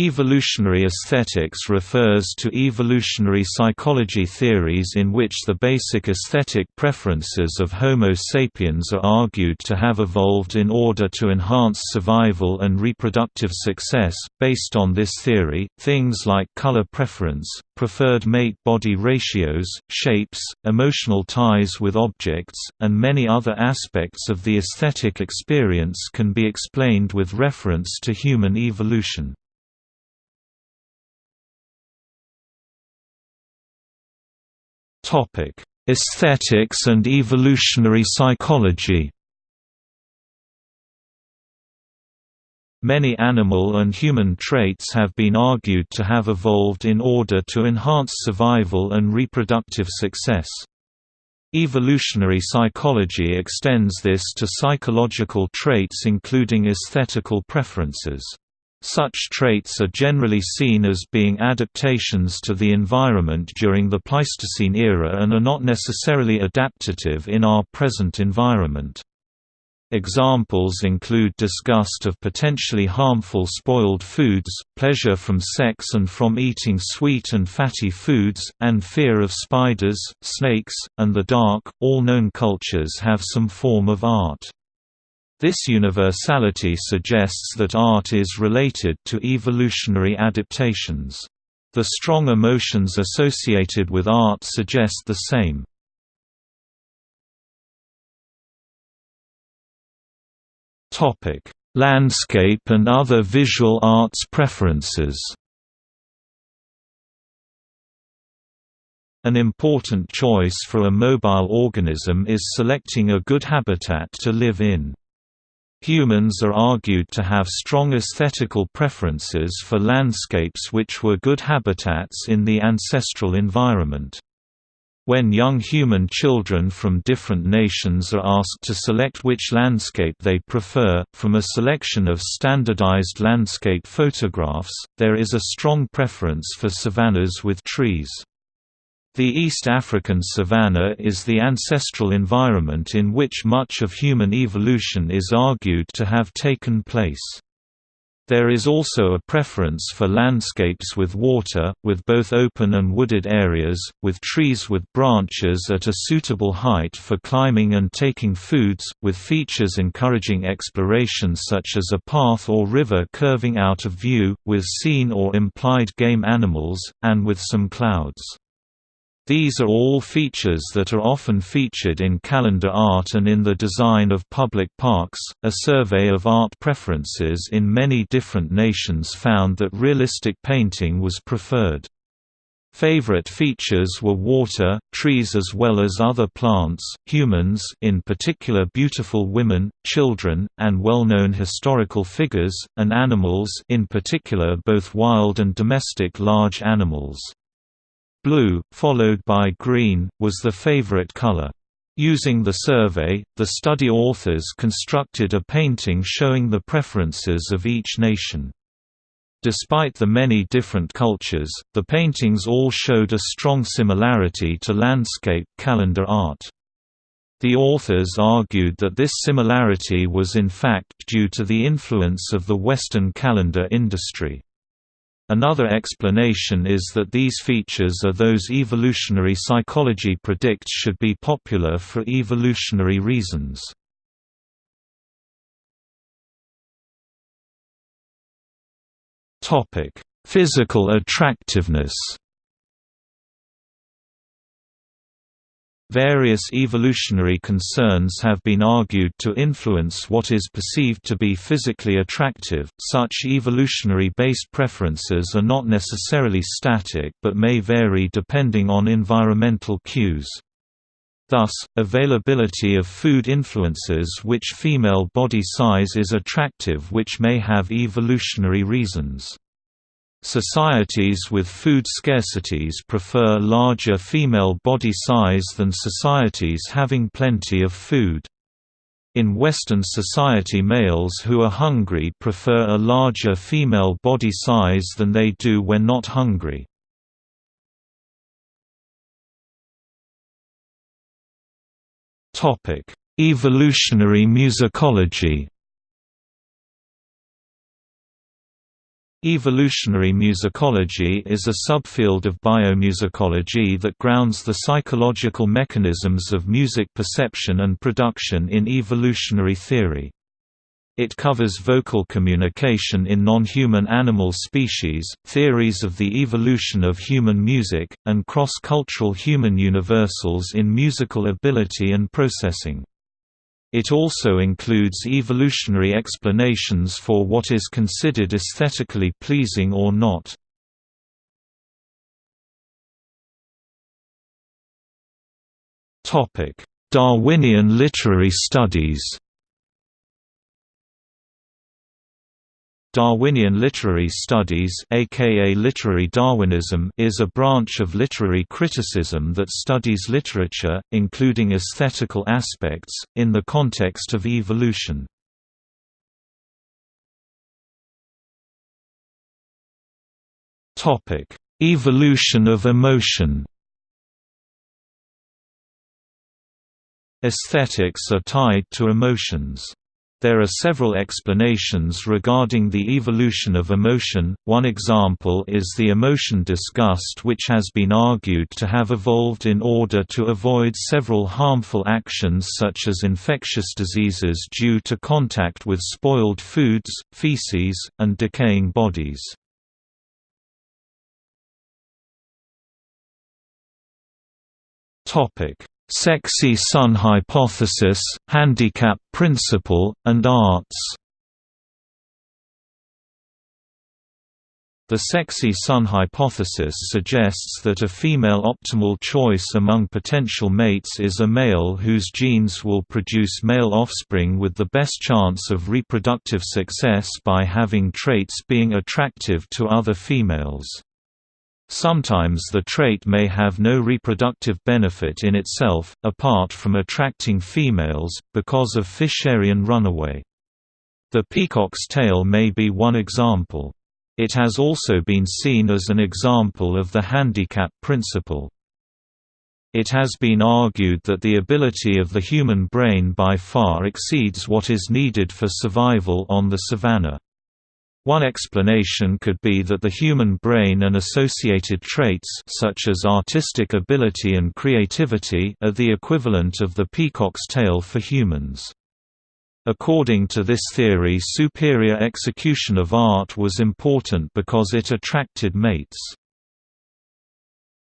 Evolutionary aesthetics refers to evolutionary psychology theories in which the basic aesthetic preferences of Homo sapiens are argued to have evolved in order to enhance survival and reproductive success. Based on this theory, things like color preference, preferred mate-body ratios, shapes, emotional ties with objects, and many other aspects of the aesthetic experience can be explained with reference to human evolution. Topic: Aesthetics and evolutionary psychology. Many animal and human traits have been argued to have evolved in order to enhance survival and reproductive success. Evolutionary psychology extends this to psychological traits including aesthetical preferences. Such traits are generally seen as being adaptations to the environment during the Pleistocene era and are not necessarily adaptative in our present environment. Examples include disgust of potentially harmful spoiled foods, pleasure from sex and from eating sweet and fatty foods, and fear of spiders, snakes, and the dark. All known cultures have some form of art. This universality suggests that art is related to evolutionary adaptations. The strong emotions associated with art suggest the same. Landscape and other visual arts preferences An important choice for a mobile organism is selecting a good habitat to live in. Humans are argued to have strong aesthetical preferences for landscapes which were good habitats in the ancestral environment. When young human children from different nations are asked to select which landscape they prefer, from a selection of standardized landscape photographs, there is a strong preference for savannas with trees. The East African savanna is the ancestral environment in which much of human evolution is argued to have taken place. There is also a preference for landscapes with water, with both open and wooded areas, with trees with branches at a suitable height for climbing and taking foods, with features encouraging exploration such as a path or river curving out of view, with seen or implied game animals, and with some clouds. These are all features that are often featured in calendar art and in the design of public parks. A survey of art preferences in many different nations found that realistic painting was preferred. Favorite features were water, trees as well as other plants, humans in particular beautiful women, children, and well-known historical figures, and animals in particular both wild and domestic large animals. Blue, followed by green, was the favorite color. Using the survey, the study authors constructed a painting showing the preferences of each nation. Despite the many different cultures, the paintings all showed a strong similarity to landscape calendar art. The authors argued that this similarity was in fact due to the influence of the Western calendar industry. Another explanation is that these features are those evolutionary psychology predicts should be popular for evolutionary reasons. Physical attractiveness Various evolutionary concerns have been argued to influence what is perceived to be physically attractive. Such evolutionary-based preferences are not necessarily static but may vary depending on environmental cues. Thus, availability of food influences which female body size is attractive which may have evolutionary reasons. Societies with food scarcities prefer larger female body size than societies having plenty of food. In Western society males who are hungry prefer a larger female body size than they do when not hungry. Evolutionary musicology Evolutionary musicology is a subfield of biomusicology that grounds the psychological mechanisms of music perception and production in evolutionary theory. It covers vocal communication in non-human animal species, theories of the evolution of human music, and cross-cultural human universals in musical ability and processing. It also includes evolutionary explanations for what is considered aesthetically pleasing or not. Darwinian literary studies Darwinian literary studies aka literary Darwinism is a branch of literary criticism that studies literature, including aesthetical aspects, in the context of evolution. Evolution of emotion Aesthetics are tied to emotions. There are several explanations regarding the evolution of emotion, one example is the emotion disgust which has been argued to have evolved in order to avoid several harmful actions such as infectious diseases due to contact with spoiled foods, feces, and decaying bodies. Topic Sexy Son hypothesis, handicap principle, and arts The sexy son hypothesis suggests that a female optimal choice among potential mates is a male whose genes will produce male offspring with the best chance of reproductive success by having traits being attractive to other females. Sometimes the trait may have no reproductive benefit in itself, apart from attracting females, because of Fisherian runaway. The peacock's tail may be one example. It has also been seen as an example of the handicap principle. It has been argued that the ability of the human brain by far exceeds what is needed for survival on the savanna. One explanation could be that the human brain and associated traits such as artistic ability and creativity are the equivalent of the peacock's tail for humans. According to this theory superior execution of art was important because it attracted mates.